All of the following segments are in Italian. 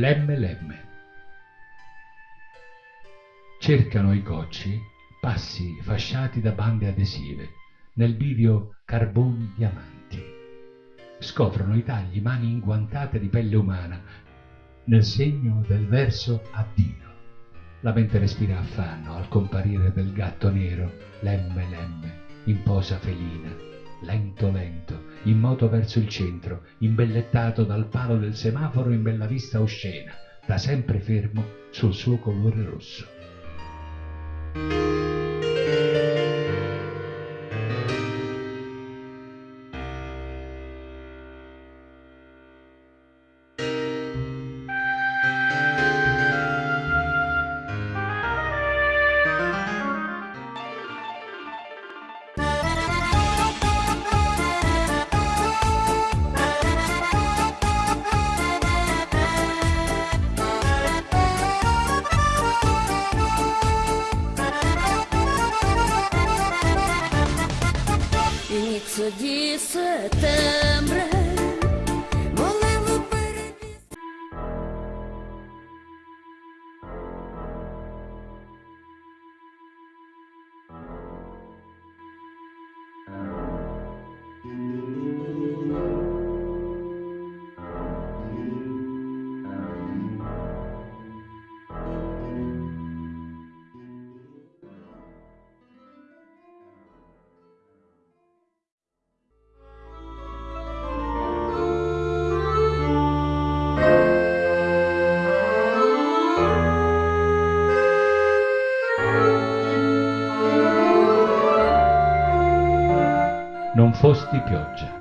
Lemme Lemme. Cercano i cocci passi fasciati da bande adesive, nel bivio carboni diamanti. Scoprono i tagli mani inguantate di pelle umana, nel segno del verso addio. La mente respira affanno al comparire del gatto nero, lemme lemme, in posa felina, lento lento, in moto verso il centro, imbellettato dal palo del semaforo in bella vista oscena, da sempre fermo sul suo colore rosso. Non fosti pioggia.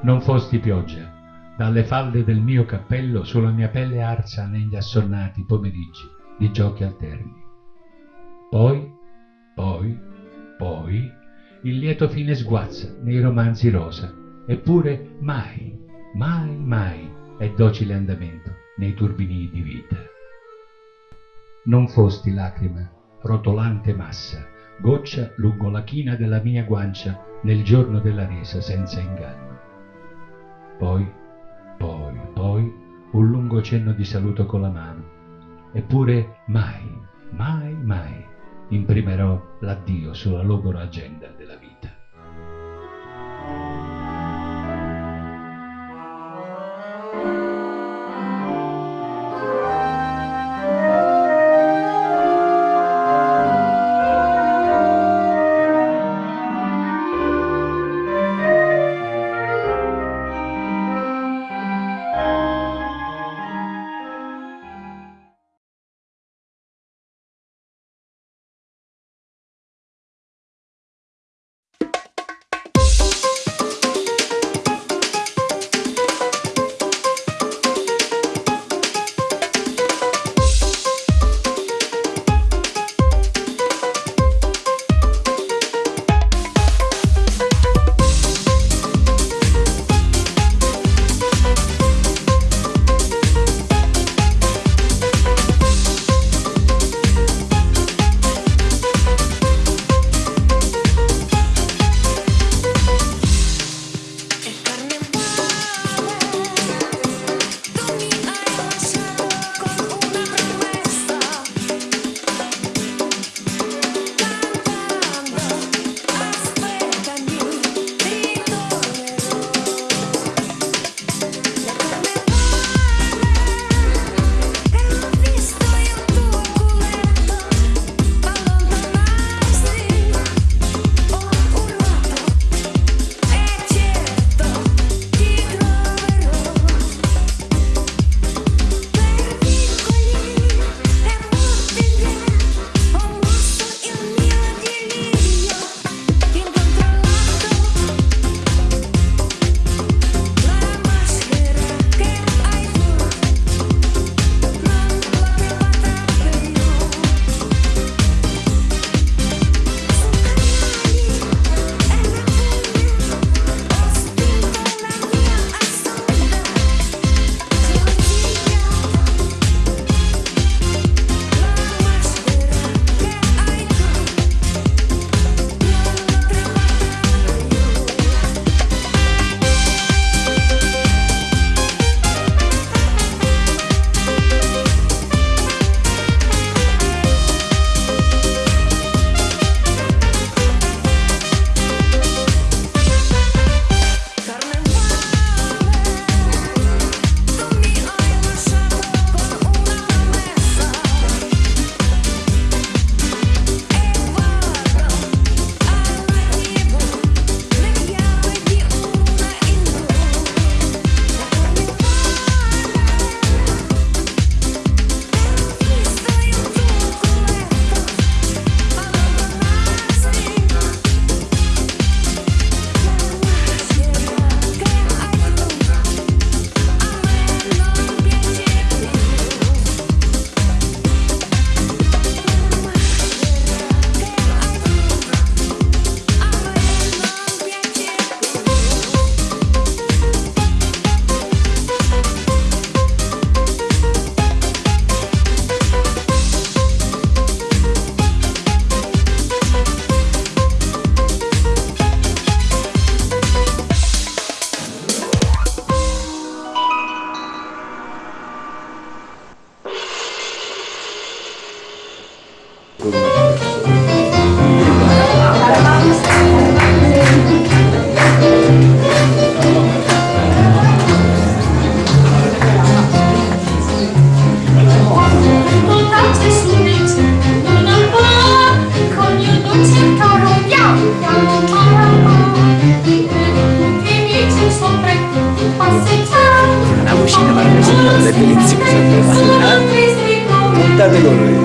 Non fosti pioggia. Dalle falde del mio cappello sulla mia pelle arsa negli assonnati pomeriggi di giochi alterni. Poi, poi, poi, il lieto fine sguazza nei romanzi rosa, eppure mai, mai, mai è docile andamento nei turbini di vita. Non fosti lacrima, rotolante massa, goccia lungo la china della mia guancia nel giorno della resa senza inganno. Poi, poi, poi, un lungo cenno di saluto con la mano. Eppure mai, mai, mai imprimerò l'addio sulla logora agenda della vita.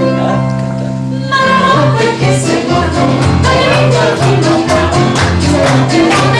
Ah, Thank you.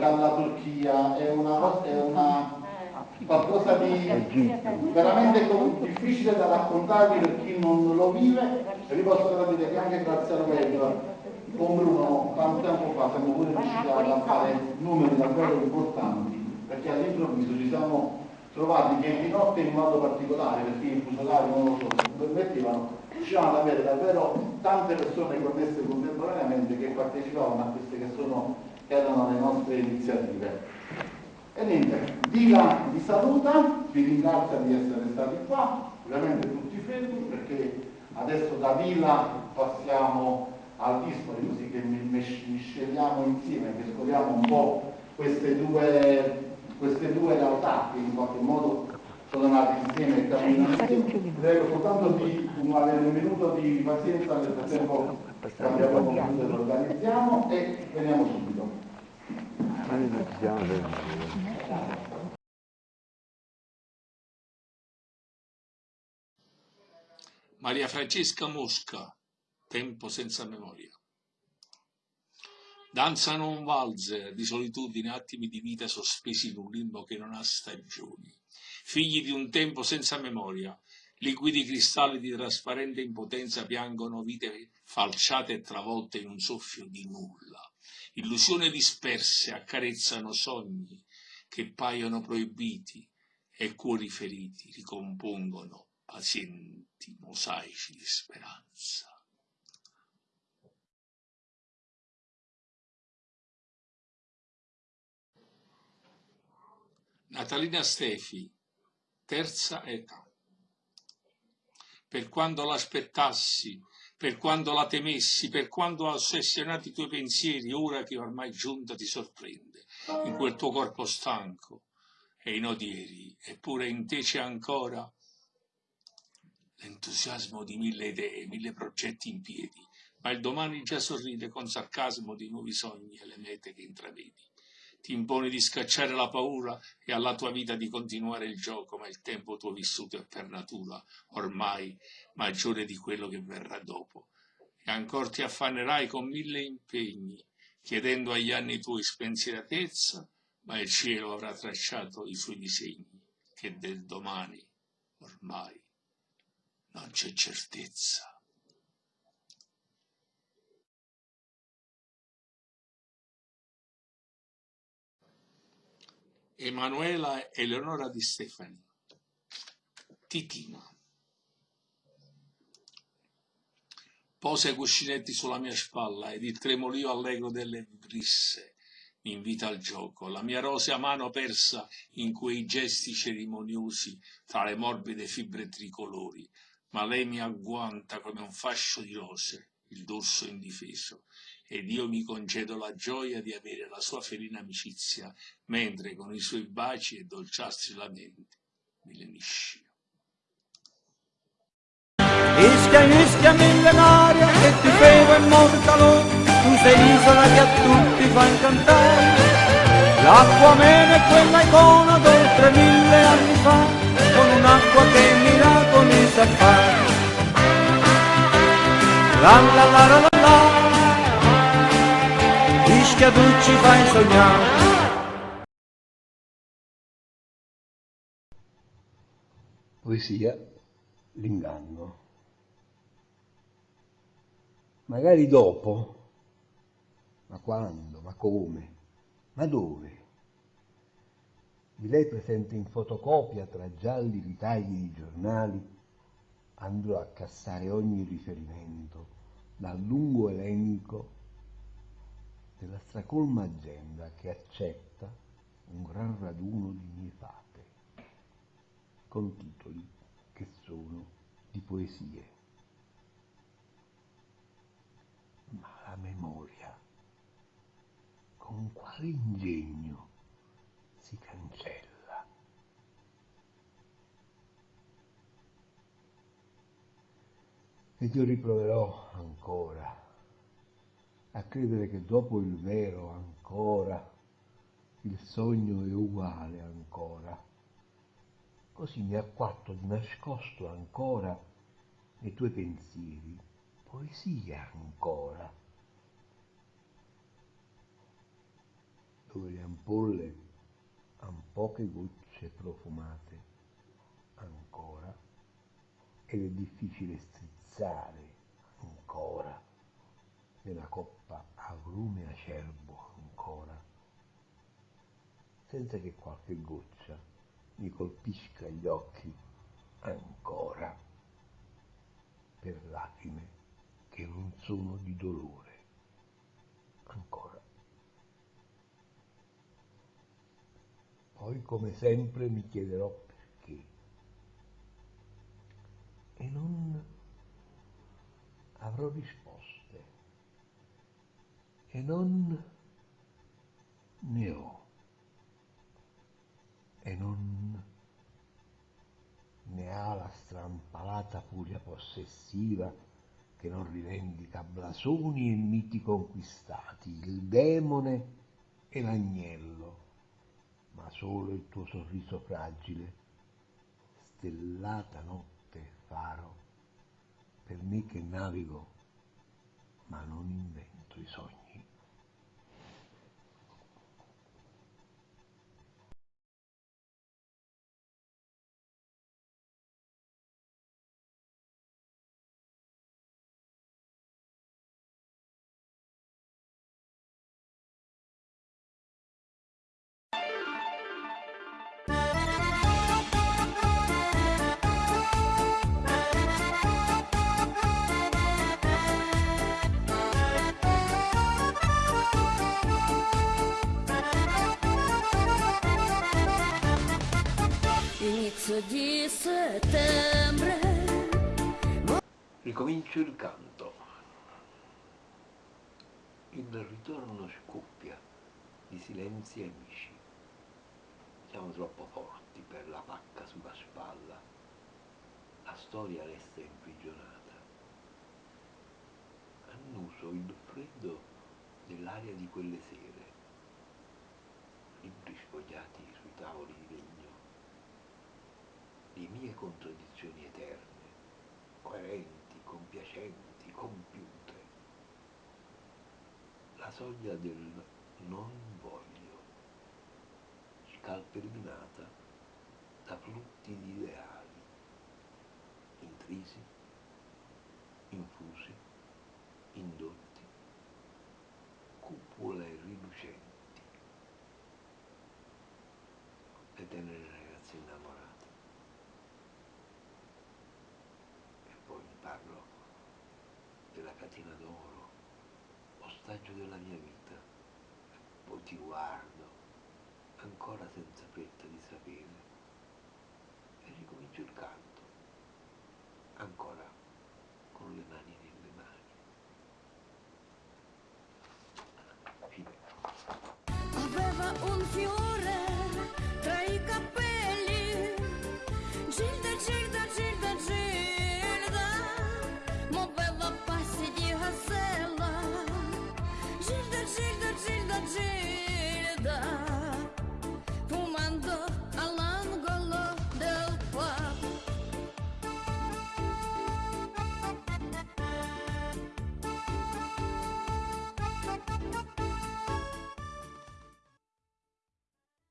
Dalla Turchia, è una, è una qualcosa di veramente difficile da raccontarvi per chi non lo vive. E vi posso dire che anche grazie al web con Bruno tanto tempo fa siamo pure riusciti a fare numeri davvero importanti perché all'improvviso ci siamo trovati che di notte in modo particolare perché i fuso orari non lo so permettevano riuscivamo ad avere davvero tante persone connesse contemporaneamente che partecipavano a queste che sono erano le nostre iniziative e niente, Dila vi saluta, vi ringrazia di essere stati qua, ovviamente tutti fermi perché adesso da Dila passiamo al Dispoli così che mi- misceliamo insieme, mescoliamo un po' queste due, queste due realtà che in qualche modo sono nate insieme e camminano insieme. Prego soltanto di un- avere un minuto di pazienza, nel frattempo abbiamo concluso e organizziamo e veniamo subito. Ma noi non ci siamo fermati. Maria Francesca Mosca, Tempo senza memoria. Danzano un valzer di solitudine, attimi di vita sospesi in un limbo che non ha stagioni. Figli di un tempo senza memoria, liquidi cristalli di trasparente impotenza piangono vite falciate e travolte in un soffio di nulla. Illusioni disperse accarezzano sogni che paiono proibiti e cuori feriti ricompongono pazienti mosaici di speranza. Natalina Stefi, terza età. Per quando l'aspettassi, per quando la temessi, per quando ossessionati i tuoi pensieri, ora che ormai giunta ti sorprende, in quel tuo corpo stanco e in odieri, eppure in te c'è ancora l'entusiasmo di mille idee, mille progetti in piedi, ma il domani già sorride con sarcasmo di nuovi sogni e le mete che intravedi. Ti imponi di scacciare la paura e alla tua vita di continuare il gioco, ma il tempo tuo vissuto è per natura ormai maggiore di quello che verrà dopo. E ancora ti affannerai con mille impegni, chiedendo agli anni tuoi spensieratezza, ma il cielo avrà tracciato i suoi disegni, che del domani ormai non c'è certezza. Emanuela Eleonora Di Stefani. Titina. Posa i cuscinetti sulla mia spalla ed il tremolio allegro delle vibrisse mi invita al gioco, la mia rosea mano persa in quei gesti cerimoniosi tra le morbide fibre tricolori, ma lei mi agguanta come un fascio di rose il dorso indifeso, ed io mi concedo la gioia di avere la sua felina amicizia, mentre con i suoi baci e dolciastri lamenti mi lenisci. Ischia, ischia millenaria che ti bevo in calore, tu sei l'isola che a tutti fa incantare. L'acqua mena è quella icona d'oltre mille anni fa, con un'acqua che miracoli sa fare. La la la la la la, Ischia tu ci fai sognare. Poesia, l'inganno. Magari dopo, ma quando, ma come, ma dove? Di lei presente in fotocopia tra gialli ritagli di giornali, andrò a cassare ogni riferimento dal lungo elenco della stracolma agenda che accetta un gran raduno di mie fate, con titoli che sono di poesie. Ma la memoria, con quale ingegno si cancella? Ed io riproverò ancora a credere che dopo il vero ancora il sogno è uguale ancora. Così mi acquatto di nascosto ancora nei tuoi pensieri, poesia ancora. Dove le ampolle han poche gocce profumate ancora ed è difficile strizzare ancora nella coppa agrume acerbo ancora, senza che qualche goccia mi colpisca gli occhi ancora, per lacrime che non sono di dolore ancora. Poi come sempre mi chiederò perché e non avrò risposte e non ne ho e non ne ha la strampalata furia possessiva che non rivendica blasoni e miti conquistati, il demone e l'agnello, ma solo il tuo sorriso fragile, stellata notte faro, per me che navigo, ma non invento i sogni. Inizio di settembre Ricomincio il canto. Il ritorno scoppia di silenzi amici. Siamo troppo forti per la pacca sulla spalla. La storia resta imprigionata. Annuso il freddo dell'aria di quelle sere. Libri sfogliati sui tavoli di legno. Le mie contraddizioni eterne, coerenti, compiacenti, compiute. La soglia del non voglio, scalpellinata da flutti di ideali, intrisi, infusi, indotti, cupole rilucenti, le tenere ragazze innamorate. E poi parlo catena d'oro, ostaggio della mia vita, poi ti guardo, ancora senza fretta di sapere, e ricomincio il canto,